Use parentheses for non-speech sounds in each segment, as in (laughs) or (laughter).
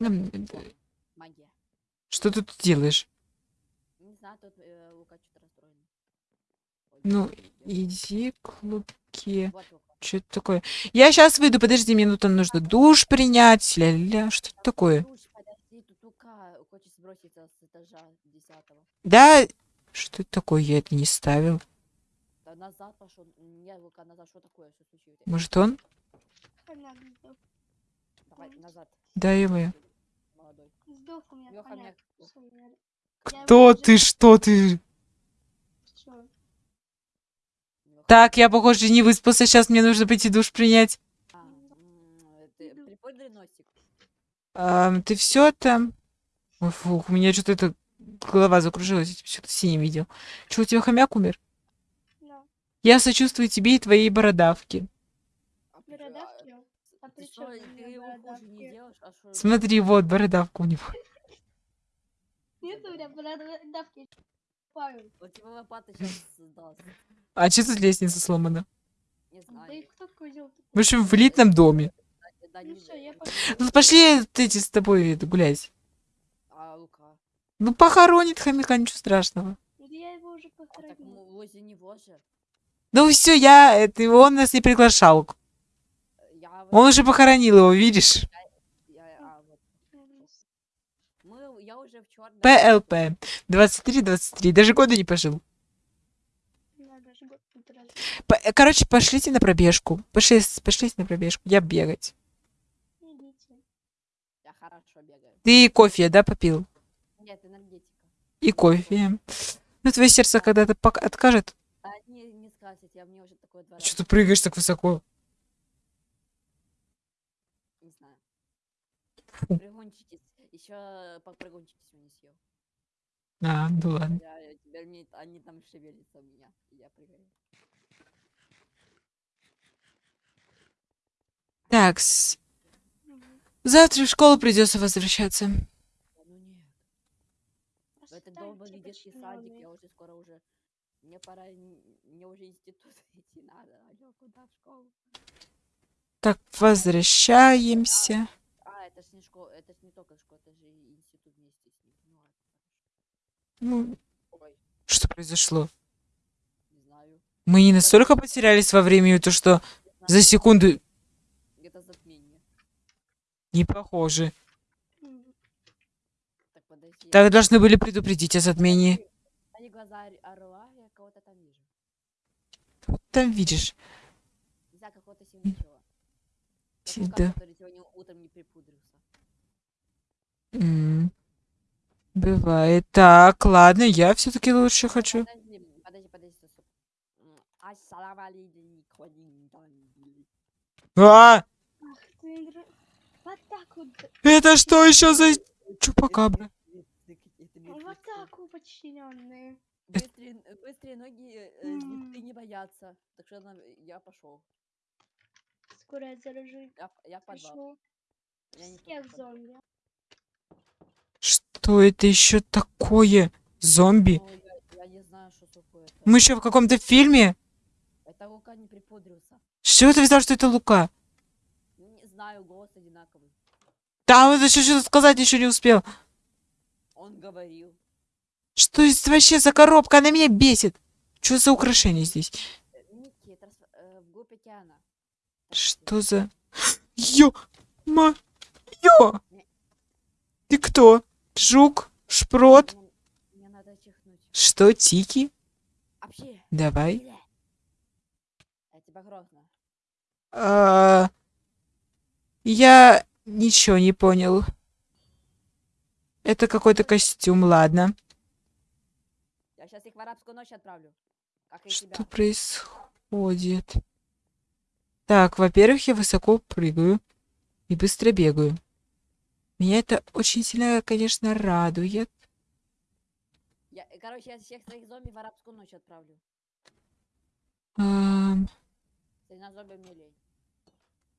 Магия. Что ты тут делаешь? Не знаю, тут э, Лука что-то расстроен. Ну, иди к Луке. Вот. Что это такое? Я сейчас выйду, подожди, мне нужно душ принять. Ля-ля, что это такое? Да, что это такое? Я это не ставил. Да назад пошел. Не, Лука, назад. Что такое? Что случилось? Может он? Да, его. Молодой. Сдох у меня Лёха, хомяк. мяг. Всё, я- я Кто ты? Что ты? Лёха. Так, я, похоже, не выспался. Сейчас мне нужно пойти душ принять. А, ты все там? Ой, фух, у меня что-то это голова закружилась. Я что-то синим видел. Что, у тебя хомяк умер? Да. Я сочувствую тебе и твоей бородавке. А при чё- а, Бородавки? А Ты что, ты его хуже не делаешь? А что? Смотри, вот бородавка у него. (laughs) Нет у меня бородавки. Паю. Вот тебе лопата сейчас даст. А что тут лестница сломана? Не знаю. В общем, в элитном доме. Ну. Ну, пошли эти с тобой гулять. А Лука? Ну, похоронит хомяка, ничего страшного. Я его уже А так похоронила. м- возле него же. Ну все, я, это, он нас не приглашал. Он уже похоронил его, видишь? я- а, вот. Мы, я уже в черном. ПЛП. 23-23. Даже года не пожил. Короче, пошлите на пробежку. Пошли, пошлите на пробежку. Я бегать. Идите. Я хорошо бегаю. Ты кофе, да, попил? Нет, энергетика. И кофе. Ну, твое сердце когда-то пок- откажет. А не, не скажете, я мне уже такое два Что ты прыгаешь так высоко? Не знаю. Фу. Пригончитесь. Еще попрыгунчитесь не съел. А, ну ладно. Я, я- теперь мне, они там шевелятся у меня. Я прыгаю. Так, завтра в школу придется возвращаться. Да Ну нет. В этот долбанный детский садик, я уже скоро уже... Мне пора, мне уже институт (laughs) идти надо. Алло, куда в школу? Так, возвращаемся. А, это ж не школа, это ж не только школа, это же и институт вместе с ним. Ну, что произошло? не знаю. Мы не настолько потерялись во времени, то что за секунду не похоже. Так, должны были предупредить о затмении. Они глаза ор- орла, я кого-то там вижу. Там видишь. Да. который сегодня утром не припудрился. М, Бывает. Так, ладно, я все-таки лучше хочу. Подожди, подожди, подожди, А, это что еще за чупакабра? Вот так вот, подчиненные. Быстрые, быстрые ноги э, э, не боятся. Так что нам- я пошел. Скоро я заражу. Я, я подвал. Я не Всех зомби. Что это еще такое? Зомби? Ну, я, я не знаю, что такое. Это, Мы еще в каком-то фильме? это Лука не припудрился. Что ты взял, что это Лука? Не знаю, голос одинаковый. Да, он еще что-то сказать еще не успел. Он говорил. Что это вообще за коробка? Она меня бесит. Что за украшение здесь? Э, Ники, трансф- э, вглубь океана. Что за... Ё... Ма... Ё... Ты кто? Жук? Шпрот? Что, Тики? Давай. Грозно. А, Я ничего не понял. Это какой-то костюм, ладно. Я сейчас их в арабскую ночь отправлю. Что происходит? Так, во-первых, я высоко прыгаю и быстро бегаю. Меня это очень сильно, конечно, радует. Я, э, короче, я всех своих зомби в арабскую ночь отправлю. Ам, Сильно зомби мне лень.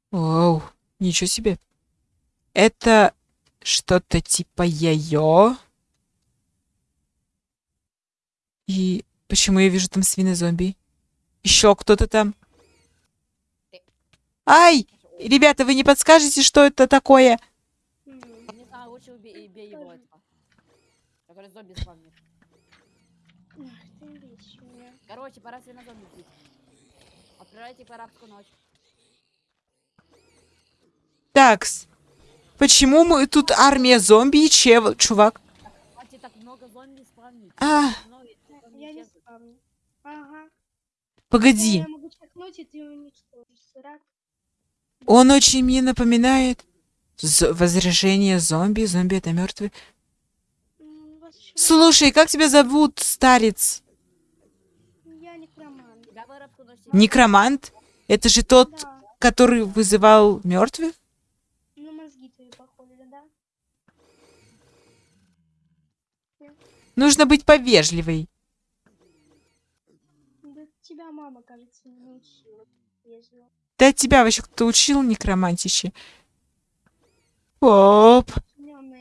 Оу, ничего себе. Это что-то типа яйо. И почему я вижу там свинозомби? Еще кто-то там. Ай! Ребята, вы не подскажете, что это такое? М, Не знаю, сейчас зомби спавнит. Ах ты вечная. Короче, пора себе на зомби бить. Отправляйте по арабскую ночь. Такс. Почему мы тут армия зомби и чев, чувак? Хватит так много зомби спавнить. А, зомби Я не спавню. Ага. погоди. Я могу чекнуть, и ты уничтожишь. Он очень мне напоминает з- возражение зомби. Зомби это мертвый. М, у вас ещё Слушай, как тебя зовут, старец? Я некромант. Некромант? Это же тот, Да. который вызывал мертвых? Ну, мозги твои похожи, да? Нужно быть повежливой. Да тебя мама, кажется, не вежливо. Да тебя вообще кто учил некромантище? Оп.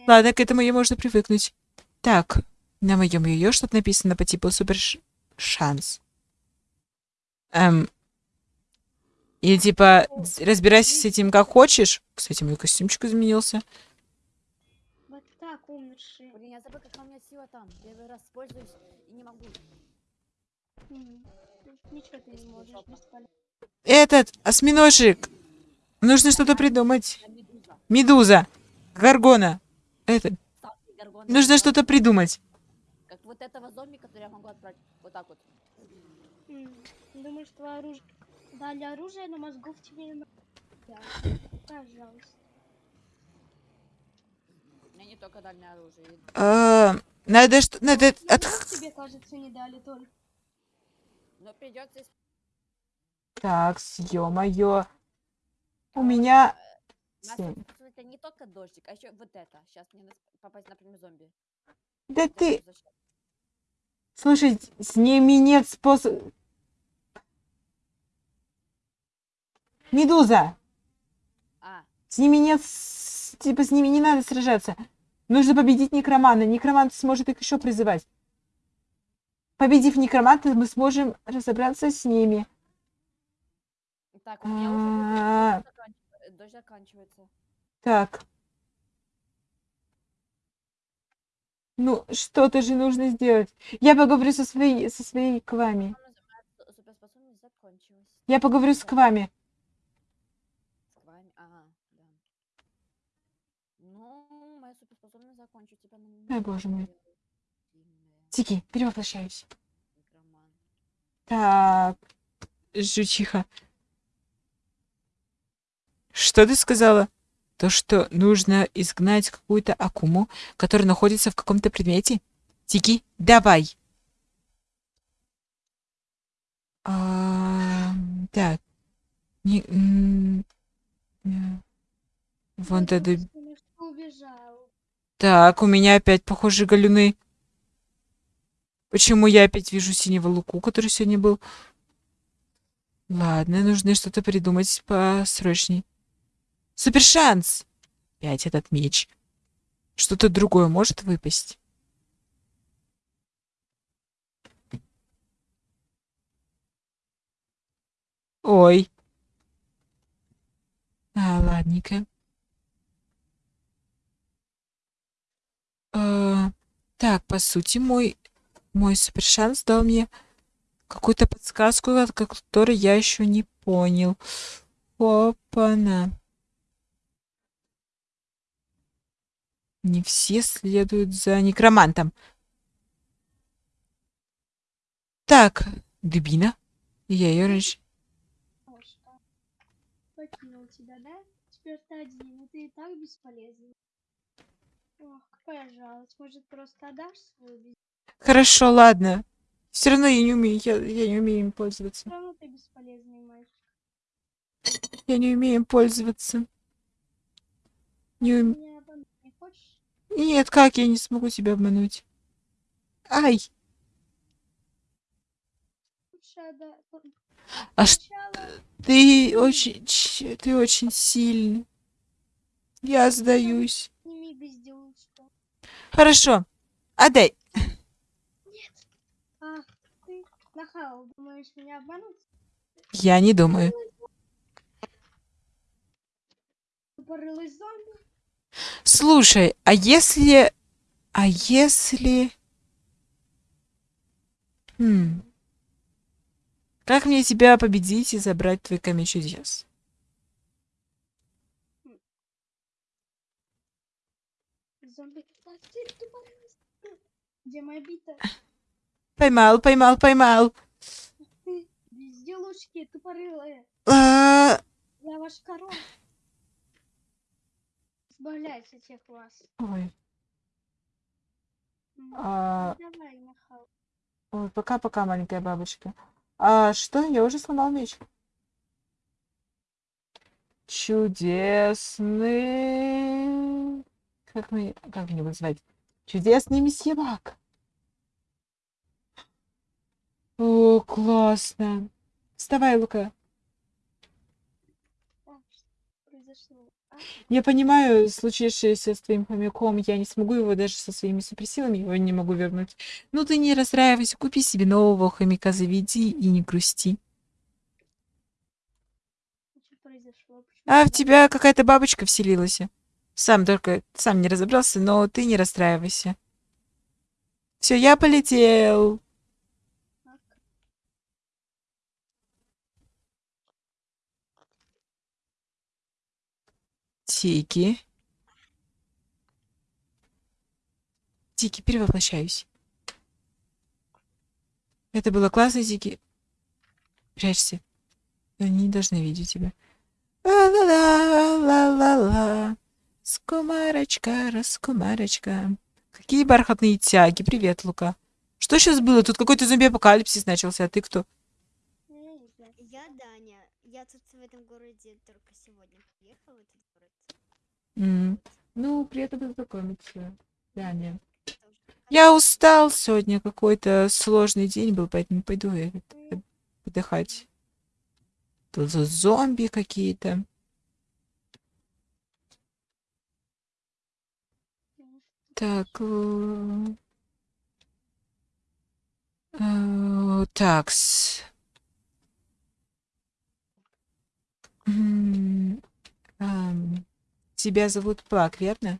Ладно, к этому ее можно привыкнуть. Так, на моем ее что-то написано по типу супер шанс. Эм. И типа разбирайся с этим как хочешь. Кстати, мой костюмчик изменился. Вот так, умершие. Блин, я забыл, какая у меня сила там. Первый раз пользуюсь и не могу. Ничего ты не можешь. Этот осьминожик. Нужно что-то придумать. Медуза. Гаргона. Это. Нужно что-то придумать. Как вот этого зомби, который я могу отправить. Вот так вот. М, Думаешь, твое оружие... Дали оружие, но мозгов тебе. Пожалуйста. Мне не только дальнее оружие. А, надо что... Надо... от- тебе, кажется, не дали только. Но придется Так, ё-моё. У меня... Нас Семь. тут, смотрите, не только дождик, а еще вот это. Сейчас мне надо попасть, например, зомби. Да Это ты... Слушай, с ними нет способа... Медуза! А, С ними нет... Типа, с ними не надо сражаться. Нужно победить некромана. Некромант сможет их еще призывать. Победив некроманта, мы сможем разобраться с ними. так, у меня уже А, дождь заканчивается. Так. Ну, что-то же нужно сделать. Я поговорю со своей, со своей Квами. Я поговорю с. Квами. С вами, ага, да. Ну, моя суперспособность Ой, боже мой. Тики, перевоплощаюсь. Так, жучиха. Что ты сказала? То, что нужно изгнать какую-то акуму, которая находится в каком-то предмете? Тики, давай. А, так. Не, не. Вон тогда... Так, у меня опять, похоже, галюны. Почему я опять вижу синего луку, который сегодня был? Ладно, нужно что-то придумать посрочней. Супер шанс! Опять этот меч. Что-то другое может выпасть. Ой. А, ладненько. А, так, по сути, мой, мой супер шанс дал мне какую-то подсказку, от которой я еще не понял. Опа-на. Не все следуют за некромантом. Так, дубина. Я ее раньше... Кошка. Покинул тебя, да? Теперь ты один, и ты и так бесполезный. Ох, какая жалость. Может, просто отдашь свою. Хорошо, ладно. Все равно я не умею, я, я не умею им пользоваться. Все равно ты бесполезный мальчик. Я не умею им пользоваться. Не ум- Меня обмануть не хочешь? Нет, как я не смогу тебя обмануть? Ай! А ш- ты очень, ч- ты очень сильный. Я сдаюсь. Хорошо. Отдай. Я не думаю. Слушай, а если... А если... Хм. Как мне тебя победить и забрать твой камень чудес? А. Где моя бита? Поймал, поймал, поймал. Ты безделушки тупорылые. А, Я ваш король. Избавляйся от всех вас. Ой, а, Давай, Михал. ой, пока-пока, маленькая бабочка. А что? Я уже сломал меч. Чудесный... Как мы... Как мне его звать? Чудесный месье Бак. О, классно. Вставай, Лука. Произошло? Я понимаю случившееся с твоим хомяком. Я не смогу его даже со своими суперсилами его не могу вернуть. Ну ты не расстраивайся, купи себе нового хомяка, заведи и не грусти. А в тебя какая-то бабочка вселилась. Сам только сам не разобрался, но ты не расстраивайся. Все, я полетел. так? Тики. Тики, перевоплощаюсь. Это было классно, Тики. Прячься. Они не должны видеть тебя. Ла-ла-ла-ла-ла-ла. Скумарочка, раскумарочка. Какие бархатные тяги. Привет, Лука. Что сейчас было? Тут какой-то зомби-апокалипсис начался, а ты кто? Ну, я знаю. Я тут в этом городе только сегодня приехала в этот город. М, Ну, приятно познакомиться. Даня. Я устал сегодня, какой-то сложный день был, поэтому пойду я отдыхать. Тут зомби какие-то. Так. э, э, Такс. Тебя зовут Плак, верно?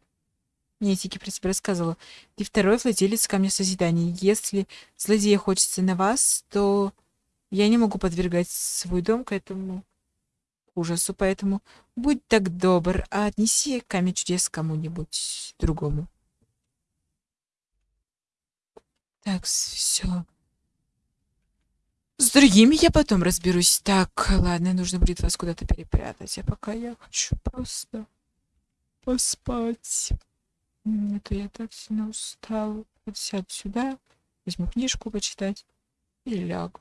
Мне Тики про тебя рассказывала. Ты второй владелец камня созидания. Если злодея хочется на вас, то я не могу подвергать свой дом к этому ужасу, поэтому будь так добр, а отнеси камень чудес кому-нибудь другому. Так, все. С другими я потом разберусь. Так, ладно, нужно будет вас куда-то перепрятать. А пока я хочу просто поспать. М, А я так сильно устал. Вот сяду сюда, возьму книжку почитать и лягу.